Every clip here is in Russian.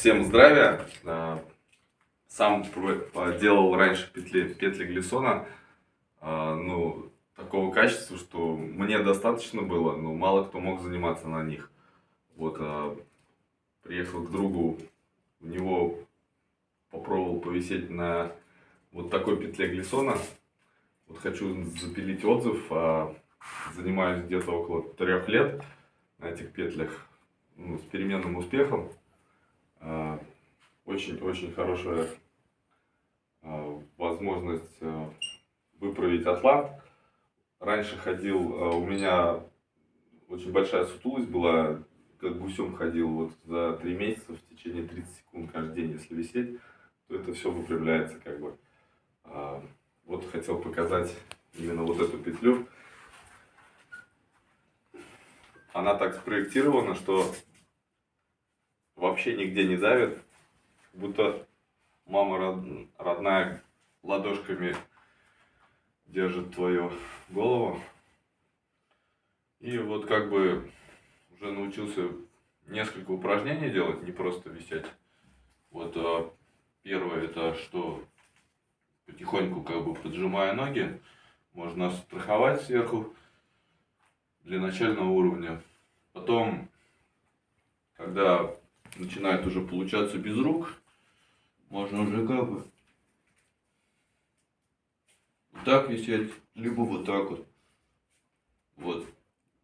Всем здравия! А, Сам делал раньше петли, петли Глиссона. А, ну, такого качества, что мне достаточно было, но мало кто мог заниматься на них. Вот, а, приехал к другу, у него попробовал повисеть на вот такой петле Глиссона. Вот хочу запилить отзыв. Занимаюсь где-то около трех лет на этих петлях ну, с переменным успехом. Очень-очень хорошая возможность выправить атлант. Раньше ходил, у меня очень большая сутулость была, как гусем ходил вот за три месяца в течение 30 секунд каждый день, если висеть, то это все выправляется как бы. Вот хотел показать именно вот эту петлю. Она так спроектирована, что вообще нигде не давит, будто мама родная ладошками держит твою голову. И вот как бы уже научился несколько упражнений делать, не просто висеть. Вот а, первое это что потихоньку как бы поджимая ноги, можно страховать сверху для начального уровня. Потом, когда начинает уже получаться без рук, можно уже как бы вот так висеть, либо вот так вот. Вот.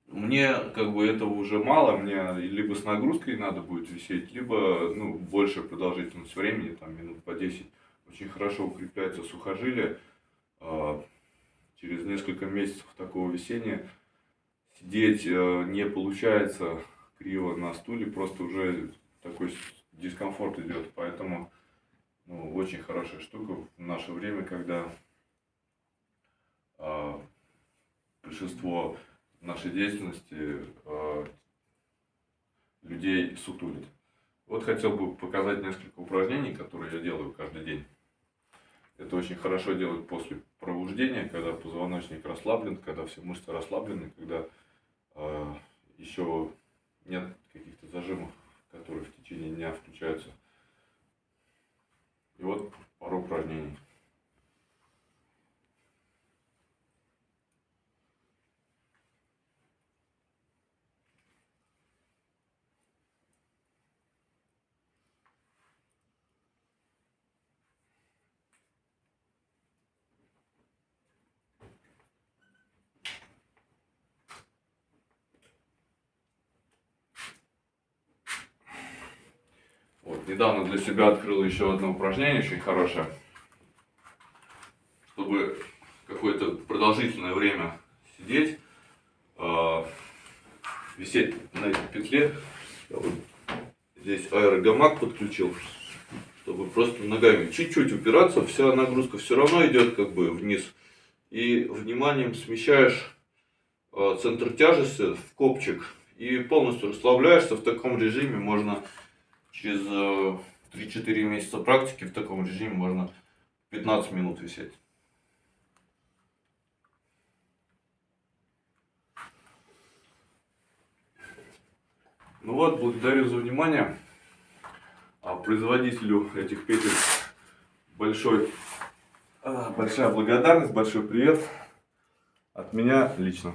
Мне как бы этого уже мало, мне либо с нагрузкой надо будет висеть, либо ну, больше продолжительность времени, там минут по 10. Очень хорошо укрепляется сухожилие. А, через несколько месяцев такого висения сидеть э, не получается криво на стуле, просто уже такой дискомфорт идет. Поэтому ну, очень хорошая штука в наше время, когда э, большинство нашей деятельности э, людей сутулит. Вот хотел бы показать несколько упражнений, которые я делаю каждый день. Это очень хорошо делать после пробуждения, когда позвоночник расслаблен, когда все мышцы расслаблены, когда э, еще нет каких-то зажимов которые в течение дня включаются. И вот пару упражнений. Недавно для себя открыл еще одно упражнение очень хорошее. Чтобы какое-то продолжительное время сидеть, э, висеть на этой петле. Я вот здесь аэрогамак подключил, чтобы просто ногами чуть-чуть упираться, вся нагрузка все равно идет как бы вниз. И вниманием смещаешь э, центр тяжести в копчик и полностью расслабляешься. В таком режиме можно через 3-4 э, месяца практики в таком режиме можно 15 минут висеть. Ну вот, благодарю за внимание. А производителю этих петель большой, а, большая благодарность, большой привет от меня лично.